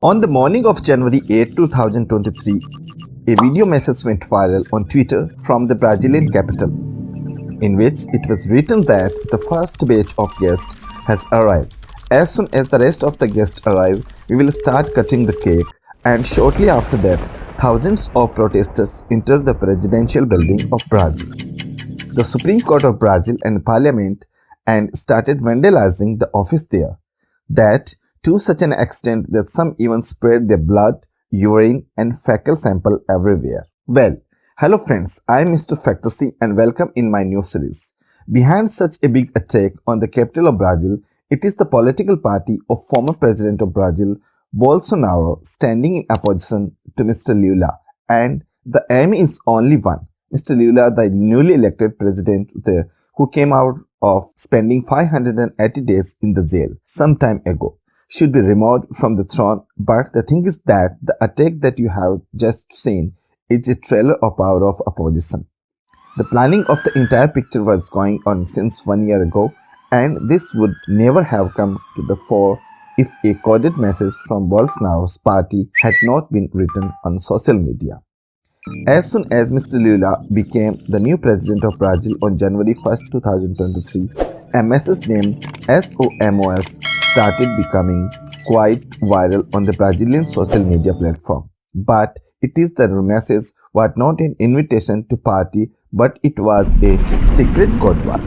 On the morning of January 8, 2023, a video message went viral on Twitter from the Brazilian capital, in which it was written that the first batch of guests has arrived. As soon as the rest of the guests arrive, we will start cutting the cake and shortly after that, thousands of protesters entered the presidential building of Brazil. The Supreme Court of Brazil and Parliament and started vandalizing the office there. That to such an extent that some even spread their blood, urine and fecal sample everywhere. Well, hello friends, I am Mr. Factasy and welcome in my new series. Behind such a big attack on the capital of Brazil, it is the political party of former president of Brazil, Bolsonaro, standing in opposition to Mr. Lula and the aim is only one. Mr. Lula, the newly elected president there, who came out of spending 580 days in the jail some time ago should be removed from the throne but the thing is that the attack that you have just seen is a trailer of power of opposition. The planning of the entire picture was going on since one year ago and this would never have come to the fore if a coded message from Bolsonaro's party had not been written on social media. As soon as Mr. Lula became the new president of Brazil on January 1, 2023, a message named SOMOS started becoming quite viral on the Brazilian social media platform. But it is the message was not an invitation to party but it was a secret code word.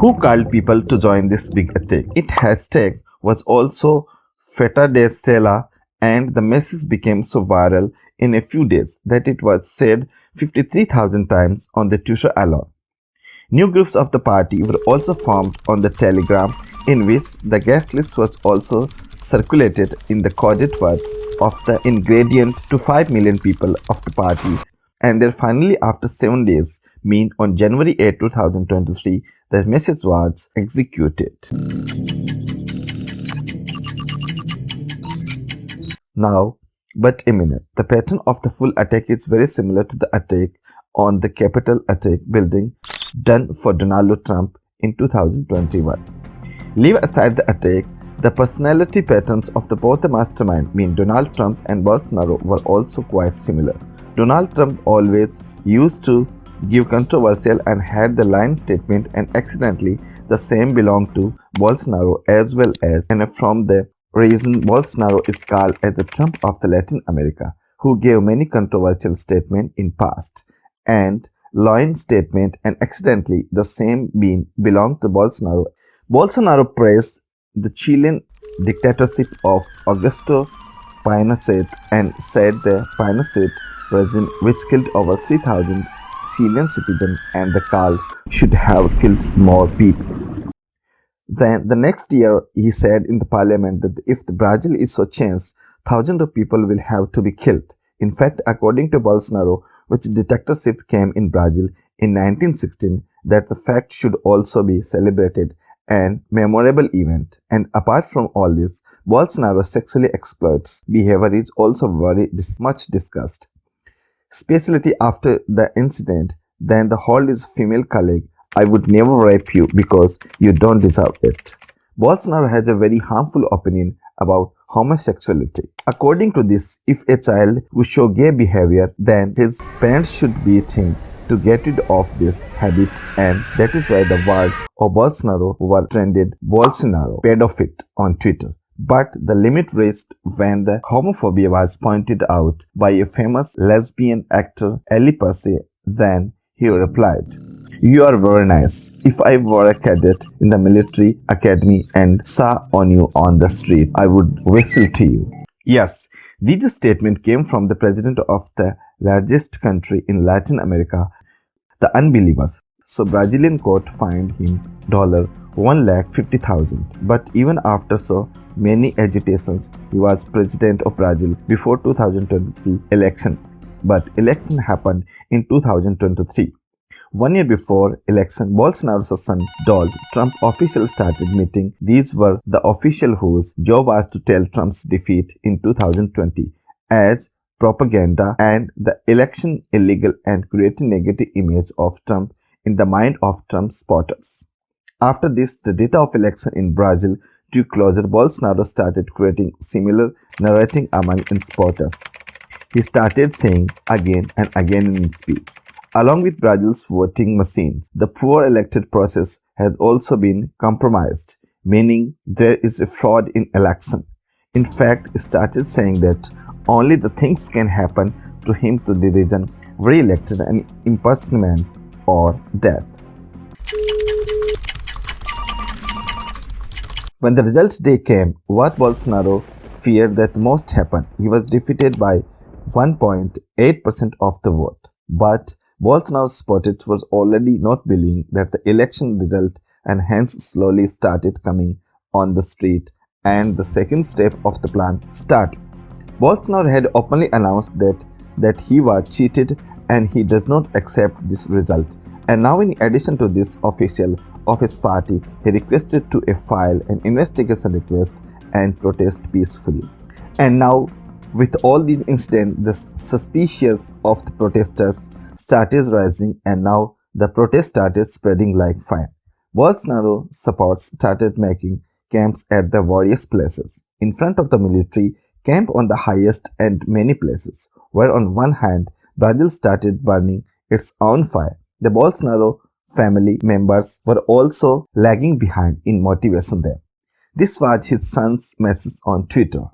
Who called people to join this big attack? It hashtag was also Festa da Selma and the message became so viral in a few days that it was said 53,000 times on the Twitter alone. New groups of the party were also formed on the Telegram in which the guest list was also circulated in the coded word of the ingredient to 5 million people of the party and then finally after 7 days mean on January 8, 2023 the message was executed. Now but a minute, the pattern of the full attack is very similar to the attack on the Capitol attack building done for Donald Trump in 2021. Leave aside the attack, the personality patterns of the both the mastermind mean Donald Trump and Bolsonaro were also quite similar. Donald Trump always used to give controversial and had the line statement and accidentally the same belonged to Bolsonaro as well as and from the reason Bolsonaro is called as the Trump of the Latin America, who gave many controversial statements in past, and line statement and accidentally the same being belonged to Bolsonaro. Bolsonaro praised the Chilean dictatorship of Augusto Pinochet and said the Pinochet regime which killed over 3,000 Chilean citizens and the call should have killed more people. Then the next year, he said in the parliament that if the Brazil is so changed, thousands of people will have to be killed. In fact, according to Bolsonaro, which dictatorship came in Brazil in 1916, that the fact should also be celebrated and memorable event. And apart from all this, Bolsonaro sexually exploits behavior is also very dis much discussed. Especially after the incident, then the hold his female colleague I would never rape you because you don't deserve it. Bolsonaro has a very harmful opinion about homosexuality. According to this, if a child will show gay behavior, then his parents should beat him to get rid of this habit and that is why the word of Bolsonaro was trended Bolsonaro pedophile on Twitter. But the limit reached when the homophobia was pointed out by a famous lesbian actor Ellen Page. Then he replied, you are very nice. If I were a cadet in the military academy and saw on you on the street, I would whistle to you. Yes, this statement came from the president of the largest country in Latin America, the unbelievers. So Brazilian court fined him dollar one lakh fifty thousand. But even after so many agitations, he was president of Brazil before 2023 election. But election happened in 2023. One year before election, Bolsonaro's son Donald Trump officials started meeting. These were the official whose job was to tell Trump's defeat in 2020 as propaganda and the election illegal and create a negative image of Trump in the mind of Trump supporters. After this, the data of election in Brazil drew closer, Bolsonaro started creating similar narrating among his supporters. He started saying again and again in his speech, along with Brazil's voting machines, the poor elected process has also been compromised, meaning there is a fraud in election. In fact, started saying that only the things can happen to him to the region re-elected an impeachment or death. When the result day came, what Bolsonaro feared that most happened. He was defeated by 1.8% of the vote. But Bolsonaro's supporters was already not believing that the election result and hence slowly started coming on the street and the second step of the plan start. Bolsonaro had openly announced that, that he was cheated and he does not accept this result. And now in addition to this official of his party, he requested to file an investigation request and protest peacefully. And now with all these incidents, the suspicious of the protesters started rising and now the protest started spreading like fire. Bolsonaro supports started making camps at the various places. In front of the military, camp on the highest and many places, where on one hand, Brazil started burning its own fire. The Bolsonaro family members were also lagging behind in motivation there. This was his son's message on Twitter.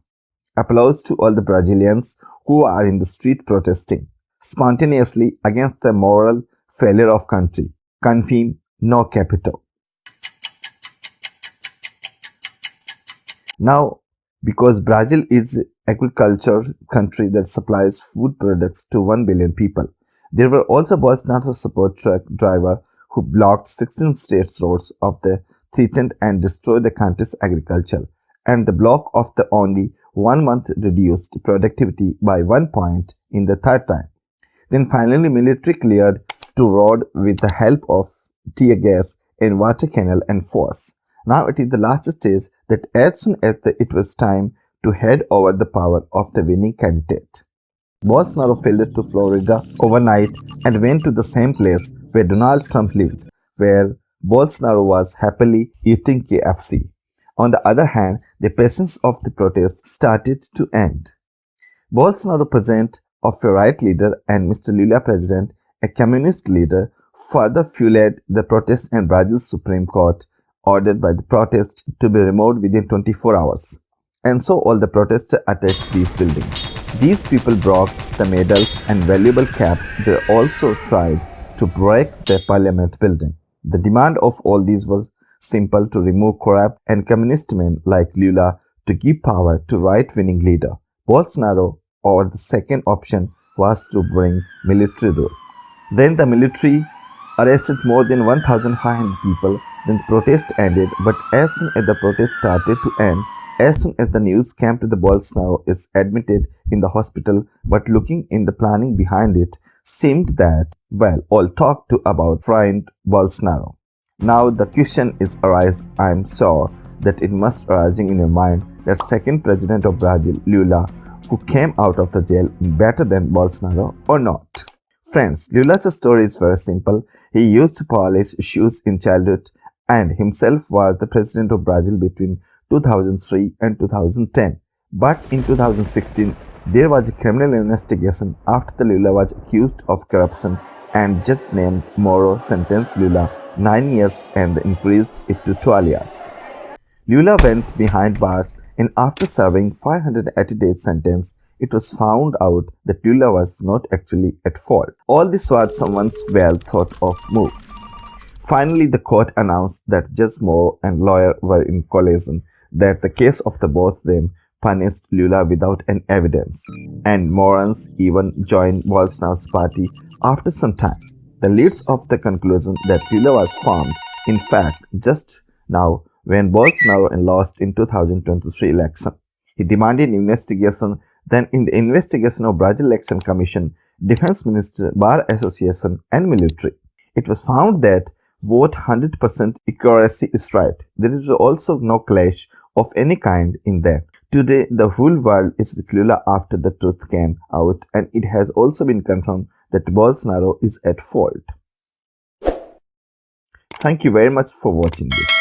Applause to all the Brazilians who are in the street protesting spontaneously against the moral failure of country. Confirm no capital. Now, because Brazil is agriculture country that supplies food products to 1 billion people, there were also Bolsonaro support truck driver who blocked 16 state roads of the threatened and destroyed the country's agriculture, and the block of the only one month reduced productivity by one point in the third time. Then finally military cleared to road with the help of tear gas and water canal and force. Now it is the last stage that as soon as the, it was time to head over the power of the winning candidate. Bolsonaro fled to Florida overnight and went to the same place where Donald Trump lived, where Bolsonaro was happily eating KFC. On the other hand, the patience of the protest started to end. Bolsonaro present of a right leader and Mr. Lula president, a communist leader, further fueled the protest and Brazil's Supreme Court ordered by the protest to be removed within 24 hours. And so all the protesters attacked these buildings. These people broke the medals and valuable cap. They also tried to break the parliament building. The demand of all these was simple to remove corrupt and communist men like Lula to give power to right-wing leader. Bolsonaro or the second option was to bring military rule. Then the military arrested more than 1,500 people. Then the protest ended, but as soon as the protest started to end, as soon as the news came to the Bolsonaro is admitted in the hospital, but looking in the planning behind it, seemed that, well, all talk to about friend Bolsonaro. Now the question is arise, I am sure that it must arising in your mind that second president of Brazil, Lula, who came out of the jail better than Bolsonaro or not. Friends, Lula's story is very simple. He used to polish shoes in childhood and himself was the president of Brazil between 2003 and 2010. But in 2016, there was a criminal investigation after the Lula was accused of corruption and judge named Moro sentenced Lula 9 years and increased it to 12 years. Lula went behind bars and after serving 580 days sentence, it was found out that Lula was not actually at fault. All this was someone's well thought of move. Finally, the court announced that Judge Moro and lawyer were in collision, that the case of the both them punished Lula without any evidence, and Morans even joined Bolsonaro's party after some time. The leads of the conclusion that Lula was formed, in fact, just now when Bolsonaro lost in 2023 election. He demanded investigation. Then in the investigation of Brazil Election Commission, Defense Minister, Bar Association and military, it was found that vote 100% accuracy is right. There is also no clash of any kind in there. Today, the whole world is with Lula after the truth came out and it has also been confirmed that Bolsonaro is at fault. Thank you very much for watching this.